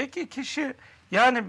Peki kişi yani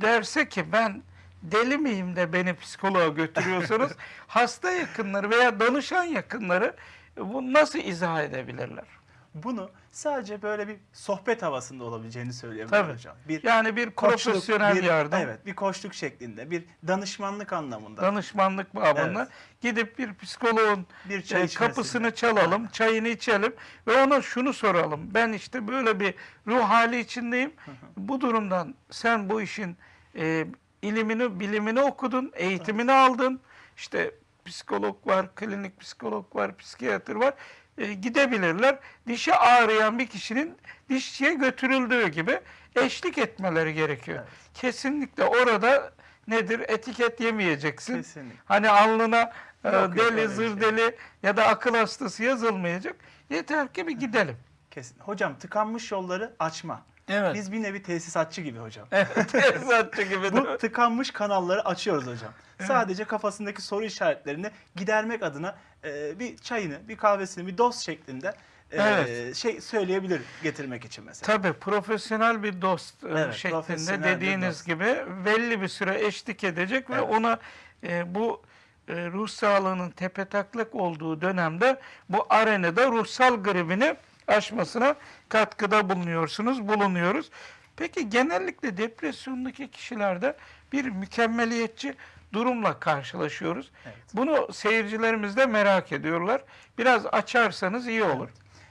derse ki ben deli miyim de beni psikoloğa götürüyorsunuz. hasta yakınları veya danışan yakınları bu nasıl izah edebilirler? Bunu sadece böyle bir sohbet havasında olabileceğini söyleyebilirim Tabii. hocam. Bir Yani bir koçluk, profesyonel bir- yardım, Evet, bir koçluk şeklinde, bir danışmanlık anlamında. danışmanlık babında Evet. gidip bir psikoloğun bir çay e, kapısını çalalım, çayını içelim ve ona şunu soralım. Ben işte böyle bir ruh hali içindeyim. Bu durumdan sen bu işin e, ilimini, bilimini okudun, eğitimini aldın. İşte psikolog var, klinik psikolog var, psikiyatr var. E, gidebilirler. Dişi ağrıyan bir kişinin dişçiye götürüldüğü gibi eşlik etmeleri gerekiyor. Evet. Kesinlikle orada nedir? Etiket yemeyeceksin. Kesinlikle. Hani alnına e, Yok, yok, deli, bir zır şey. deli ya da akıl hastası yazılmayacak. Yeter ki bir gidelim. Kesin. Hocam tıkanmış yolları açma. Evet. Biz bir nevi tesisatçı gibi hocam. Evet, tesisatçı gibi? Bu tıkanmış kanalları açıyoruz hocam. Sadece kafasındaki soru işaretlerini gidermek adına e, bir çayını, bir kahvesini, bir dost şeklinde e, Evet. şey söyleyebilir getirmek için mesela. Tabii profesyonel bir dost e, Evet, şeklinde dediğiniz dost. gibi belli bir süre eşlik edecek ve Evet. ona e, bu e, ruh sağlığının tepetaklak olduğu dönemde bu arenada ruhsal gribini aşmasına katkıda bulunuyorsunuz, bulunuyoruz. Peki genellikle depresyondaki kişilerde bir mükemmeliyetçi durumla karşılaşıyoruz. Evet. Bunu seyircilerimiz de merak ediyorlar. Biraz açarsanız iyi olur.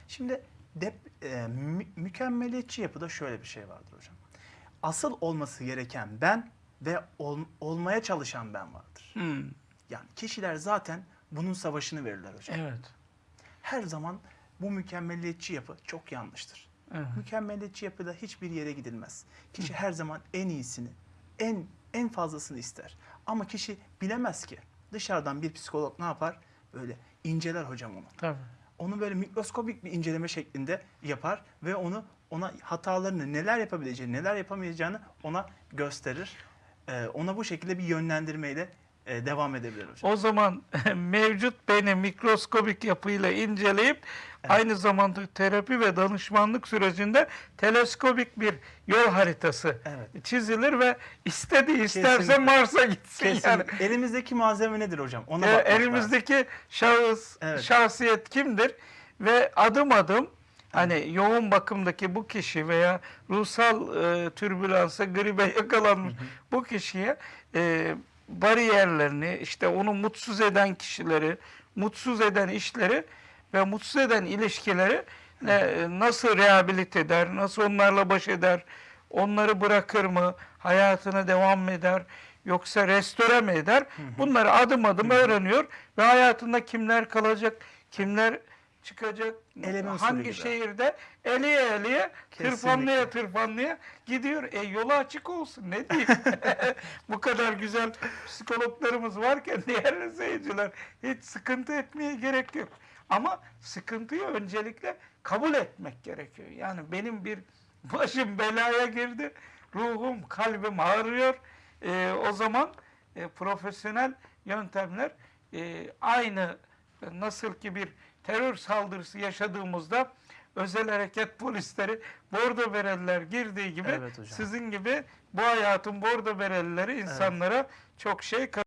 Şimdi dep, e, mü- mükemmeliyetçi yapıda şöyle bir şey vardır hocam. Asıl olması gereken ben ve ol- olmaya çalışan ben vardır. Hmm, Yani kişiler zaten bunun savaşını verirler hocam. Evet. Her zaman bu mükemmeliyetçi yapı çok yanlıştır. evet. Mükemmeliyetçi yapıda hiçbir yere gidilmez. Kişi her zaman en iyisini, en en fazlasını ister. Ama kişi bilemez ki. Dışarıdan bir psikolog ne yapar? Böyle inceler hocam onu. Tabii. Onu böyle mikroskobik bir inceleme şeklinde yapar ve onu ona hatalarını neler yapabileceğini, neler yapamayacağını ona gösterir. Ee, ona bu şekilde bir yönlendirmeyle e, devam edebilir hocam. O zaman mevcut beni mikroskobik yapıyla inceleyip aynı zamanda terapi ve danışmanlık sürecinde teleskobik bir yol haritası Evet. çizilir ve istediği isterse Kesinlikle. Mars'a gitsin Kesin. yani. Elimizdeki malzeme nedir hocam? Ona E, bakmak lazım. elimizdeki şahıs, Evet. şahsiyet kimdir ve adım adım hani yoğun bakımdaki bu kişi veya ruhsal e, türbülansa, gribe yakalanmış bu kişiye e, bariyerlerini, işte onu mutsuz eden kişileri, mutsuz eden işleri ve mutsuz eden ilişkileri ne, nasıl rehabilite eder, nasıl onlarla baş eder, onları bırakır mı, hayatına devam mı eder, yoksa restore mi eder? Bunları adım adım öğreniyor ve hayatında kimler kalacak, kimler çıkacak, usulü hangi gibi. şehirde eliye eliye, Kesinlikle. tırpanlıya tırpanlıya gidiyor. E yolu açık olsun ne diyeyim. Bu kadar güzel psikologlarımız varken değerli seyirciler hiç sıkıntı etmeye gerek yok. Ama sıkıntıyı öncelikle kabul etmek gerekiyor. Yani benim bir başım belaya girdi, ruhum, kalbim ağrıyor. E, o zaman e, profesyonel yöntemler e, aynı nasıl ki bir terör saldırısı yaşadığımızda özel hareket polisleri bordo bereliler girdiği gibi Evet hocam. sizin gibi bu hayatın bordo berelileri insanlara çok şey